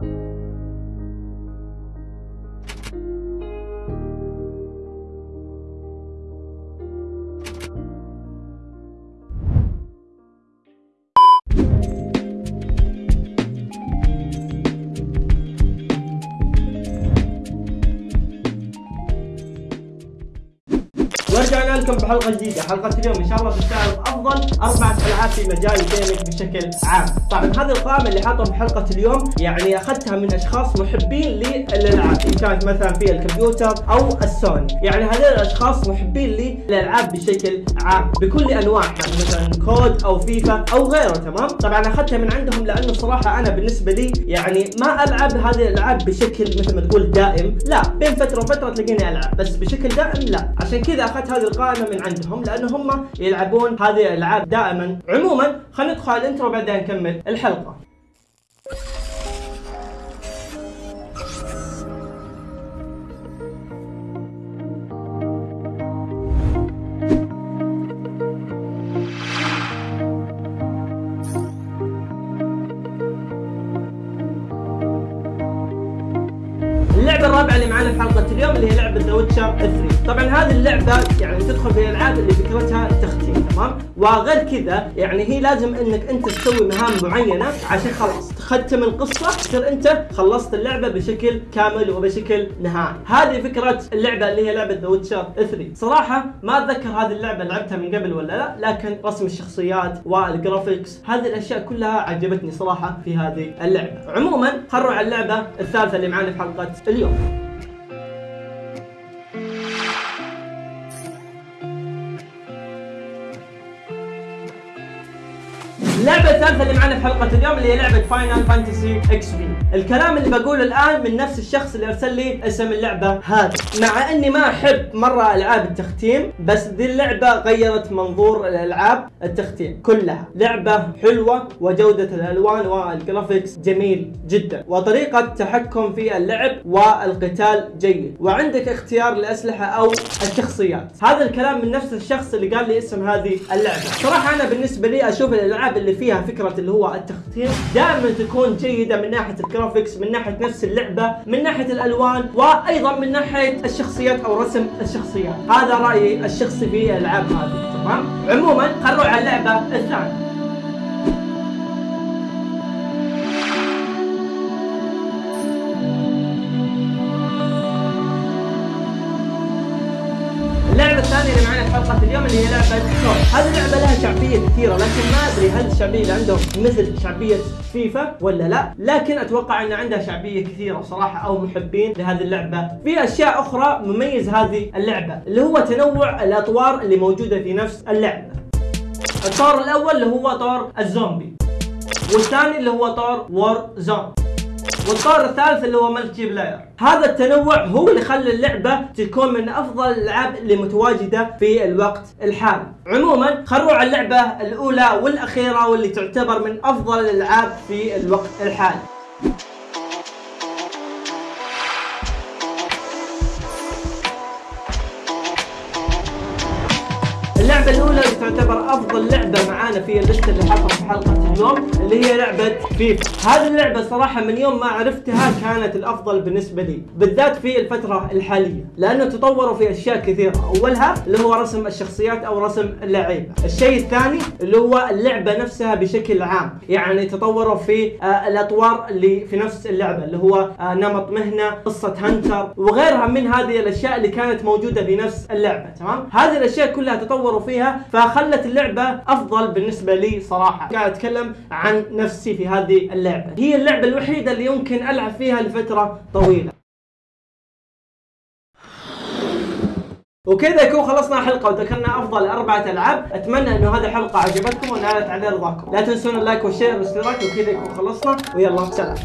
you لكم بحلقة جديدة، حلقة اليوم إن شاء الله بتعرض افضل أربع العاب في مجال الجيمنج بشكل عام، طبعا هذه القائمة اللي حاطها في حلقة اليوم يعني أخذتها من أشخاص محبين للألعاب، إن كانت مثلا في الكمبيوتر أو السوني، يعني هذول الأشخاص محبين للألعاب بشكل عام بكل أنواعها مثلا كود أو فيفا أو غيره تمام؟ طبعا أخذتها من عندهم لأنه صراحة أنا بالنسبة لي يعني ما ألعب هذه الألعاب بشكل مثل ما تقول دائم، لا بين فترة وفترة تلاقيني ألعب، بس بشكل دائم لا، عشان كذا أخذت هذه القائمة من عندهم لأنه هم يلعبون هذه الألعاب دائما. عموما خلينا ندخل على ال intro بعدين نكمل الحلقة. الرابعة اللي معانا في حلقة اليوم اللي هي لعبة The Witcher 3 طبعا هذه اللعبة يعني تدخل في الألعاب اللي فكرتها التختيم تمام؟ وغير كذا يعني هي لازم إنك أنت تسوي مهام معينة عشان خلاص تختم القصة تصير أنت خلصت اللعبة بشكل كامل وبشكل نهائي. هذه فكرة اللعبة اللي هي لعبة The Witcher 3 صراحة ما أتذكر هذه اللعبة لعبتها من قبل ولا لا لكن رسم الشخصيات وال graphics هذه الأشياء كلها عجبتني صراحة في هذه اللعبة. عموما خلوا على اللعبة الثالثة اللي معانا في حلقة اليوم. اللعبة الثالثة اللي معنا في حلقة اليوم اللي هي لعبة Final Fantasy XV. الكلام اللي بقوله الآن من نفس الشخص اللي أرسل لي اسم اللعبة هذه، مع إني ما أحب مرة ألعاب التختيم، بس ذي اللعبة غيرت منظور الألعاب التختيم كلها، لعبة حلوة وجودة الألوان وال graphics جميل جدا، وطريقة تحكم في اللعب والقتال جيد، وعندك اختيار الأسلحة أو الشخصيات، هذا الكلام من نفس الشخص اللي قال لي اسم هذه اللعبة، صراحة أنا بالنسبة لي أشوف الألعاب اللي فيها فكرة اللي هو التختيم دائما تكون جيدة من ناحية ال graphics من ناحية نفس اللعبة من ناحية الألوان وأيضا من ناحية الشخصيات أو رسم الشخصيات. هذا رأيي الشخصي في الالعاب هذه تمام؟ عموما نروح على اللعبة الثانية. حلقة اليوم اللي هي لعبة سول، هذه اللعبة لها شعبية كثيرة لكن ما أدري هل الشعبية اللي عندهم مثل شعبية فيفا ولا لا، لكن أتوقع إن عندها شعبية كثيرة صراحة أو محبين لهذه اللعبة، في أشياء أخرى مميز هذه اللعبة اللي هو تنوع الأطوار اللي موجودة في نفس اللعبة. الطور الأول اللي هو طور الزومبي والثاني اللي هو طور Warzone والطور الثالث اللي هو multiplayer. هذا التنوع هو اللي خلى اللعبة تكون من أفضل الألعاب اللي متواجدة في الوقت الحالي. عموما خلوا على اللعبة الأولى والأخيرة واللي تعتبر من أفضل الألعاب في الوقت الحالي. اللعبة الأولى اللي تعتبر أفضل لعبة معانا في الليستة اللي حاطها في حلقة اليوم اللي هي لعبة فيفا، هذه اللعبة صراحة من يوم ما عرفتها كانت الأفضل بالنسبة لي، بالذات في الفترة الحالية، لأنه تطوروا في أشياء كثيرة، أولها اللي هو رسم الشخصيات أو رسم اللعيبة، الشيء الثاني اللي هو اللعبة نفسها بشكل عام، يعني تطوروا في آه الأطوار اللي في نفس اللعبة اللي هو آه نمط مهنة، قصة هنتر، وغيرها من هذه الأشياء اللي كانت موجودة في نفس اللعبة، تمام؟ هذه الأشياء كلها تطوروا فيها فخلت اللعبة أفضل بالنسبة لي صراحة. قاعد أتكلم عن نفسي في هذه اللعبة. هي اللعبة الوحيدة اللي يمكن ألعب فيها لفترة طويلة. وكذا يكون خلصنا الحلقة وذكرنا أفضل أربعة ألعاب، أتمنى إنه هذه الحلقة عجبتكم ونالت على رضاكم، لا تنسون اللايك والشير والاشتراك وكذا يكون خلصنا. ويلا سلام.